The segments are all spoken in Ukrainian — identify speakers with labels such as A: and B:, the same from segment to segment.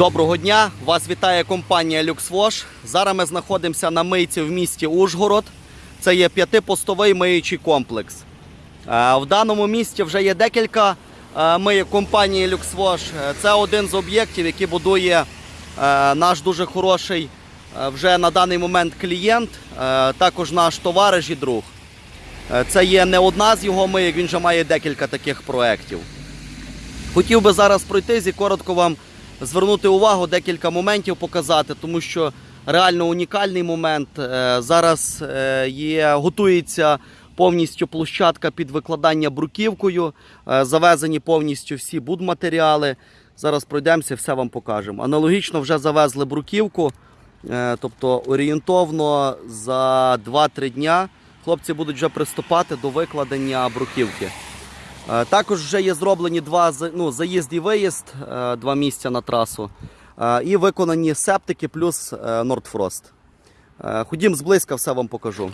A: Доброго дня! Вас вітає компанія LuxWash. Зараз ми знаходимося на мийці в місті Ужгород. Це є п'ятипостовий миючий комплекс. Е, В даному місті вже є декілька е, мийок компанії LuxWash. Е, Це один з об'єктів, який будує наш дуже хороший вже на даний момент клієнт, також наш товариш і друг. Це є не одна з його мийок, він вже має декілька таких проєктів. Хотів би зараз пройтись і коротко вам звернути увагу, декілька моментів показати, тому що реально унікальний момент. Е, Зараз е, є, готується повністю площадка під викладання бруківкою, е, завезені повністю всі будматеріали. Зараз пройдемося, все вам покажемо. Аналогічно вже завезли бруківку, тобто орієнтовно за 2-3 дня хлопці будуть вже приступати до викладення бруківки. Е, Також вже є зроблені два ну, заїзд і виїзд, е, два місця на трасу. Е, І виконані септики плюс Нордфрост. Ходім зблизька, все вам покажу.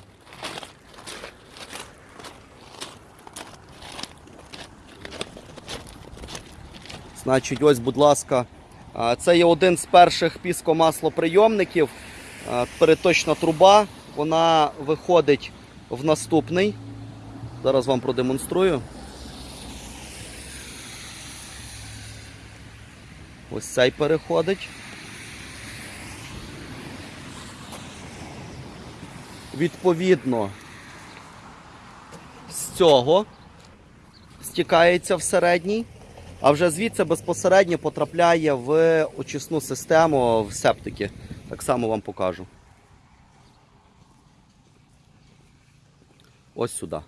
A: Значить, ось, будь ласка, це є один з перших піскомаслоприйомників. Переточна труба. Вона виходить в наступний. Зараз вам продемонструю. Ось цей переходить. Відповідно, з цього стікається в середній, а вже звідси безпосередньо потрапляє в очисну систему в септики. Так само вам покажу. Ось сюди.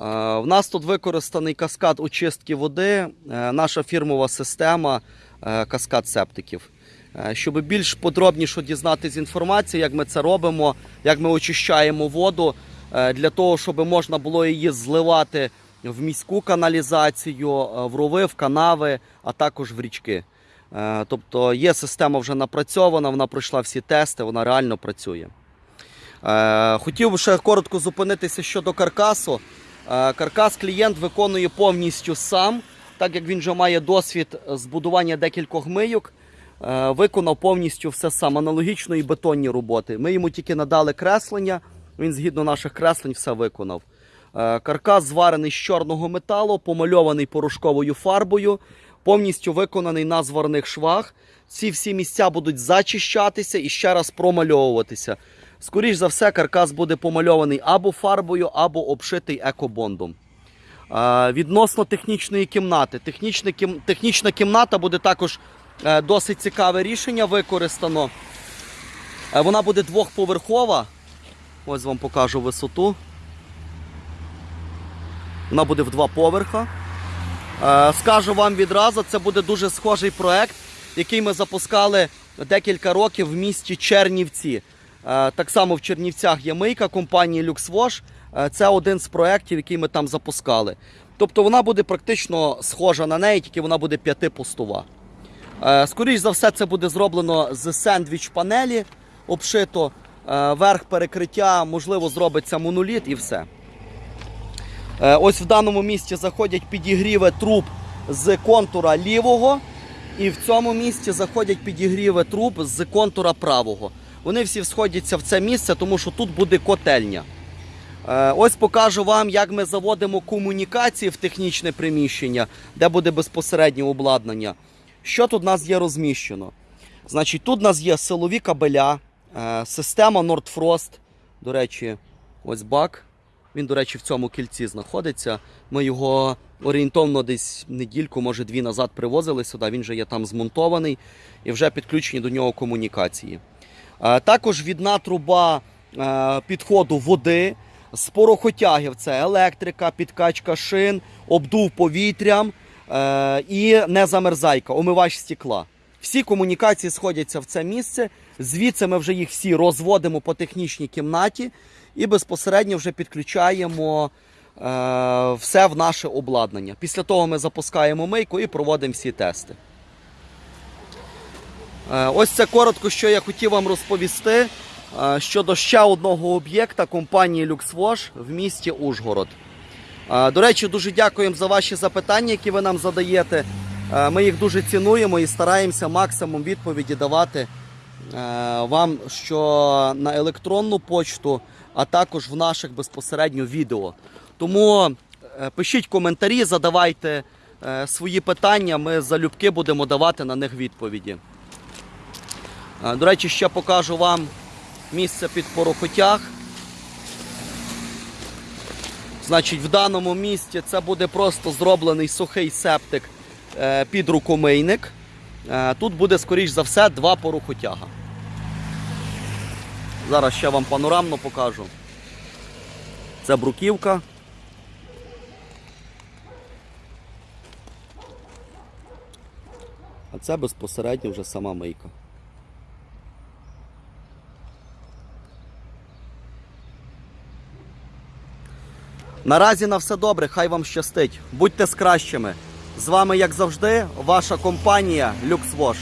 A: Е, В нас тут використаний каскад очистки води, е, наша фірмова система е, каскад септиків. Щоб більш подробніше дізнатися інформацію, як ми це робимо, як ми очищаємо воду, для того, щоб можна було її зливати в міську каналізацію, в рови, в канави, а також в річки. Тобто є система вже напрацьована, вона пройшла всі тести, вона реально працює. Хотів би ще коротко зупинитися щодо каркасу. Е, Каркас клієнт виконує повністю сам, так як він вже має досвід збудування декількох мийок. е, Виконав повністю все сам, аналогічно і бетонні роботи. Ми йому тільки надали креслення, він згідно наших креслень все виконав. Е, Каркас зварений з чорного металу, помальований порошковою фарбою, повністю виконаний на зварних швах. Ці всі місця будуть зачищатися і ще раз промальовуватися. Скоріш за все, каркас буде помальований або фарбою, або обшитий екобондом. Відносно технічної кімнати. Технічна, кім... Технічна кімната буде також е, досить цікаве рішення використано. Е, Вона буде двохповерхова. Ось вам покажу висоту. Вона буде в два поверха. Е, Скажу вам відразу, це буде дуже схожий проект, який ми запускали декілька років в місті Чернівці. Е, Так само в Чернівцях є мийка компанії LuxWash. Е, Це один з проєктів, який ми там запускали. Тобто вона буде практично схожа на неї, тільки вона буде п'ятипостова. Е, Скоріш за все, це буде зроблено з сендвіч панелі, обшито верх перекриття, можливо, зробиться моноліт і все. Ось в даному місці заходять підігріви труб з контура лівого, і в цьому місці заходять підігріви труб з контура правого. Вони всі сходяться в це місце, тому що тут буде котельня. Е, Ось покажу вам, як ми заводимо комунікації в технічне приміщення, де буде безпосереднє обладнання. Що тут у нас є розміщено? Значить, тут у нас є силові кабеля, е, система Nordfrost. До речі, ось бак. Він, до речі, в цьому кільці знаходиться. Ми його орієнтовно десь недільку, може дві назад привозили сюди. Він вже є там змонтований і вже підключені до нього комунікації. Е, Також відна труба е, підходу води з порохотягів це електрика, підкачка шин, обдув повітрям е, і незамерзайка, омивач стекла. Всі комунікації сходяться в це місце. Звідси ми вже їх всі розводимо по технічній кімнаті і безпосередньо вже підключаємо все в наше обладнання. Після того ми запускаємо мийку і проводимо всі тести. Е, Ось це коротко, що я хотів вам розповісти е, щодо ще одного об'єкта компанії LuxWash в місті Ужгород. Е, До речі, дуже дякуємо за ваші запитання, які ви нам задаєте. Ми їх дуже цінуємо і стараємося максимум відповіді давати вам що на електронну почту, а також в наших безпосередньо відео. Тому пишіть коментарі, задавайте свої питання. Ми залюбки будемо давати на них відповіді. До речі, ще покажу вам місце під порохотяг. Значить, в даному місці це буде просто зроблений сухий септик е, під рукомийник. Е, Тут буде, скоріш за все, два порохотяга. Зараз ще вам панорамно покажу. Це бруківка. А це безпосередньо вже сама мийка. Наразі на все добре, хай вам щастить. Будьте з кращими. З вами, як завжди, ваша компанія LuxWash.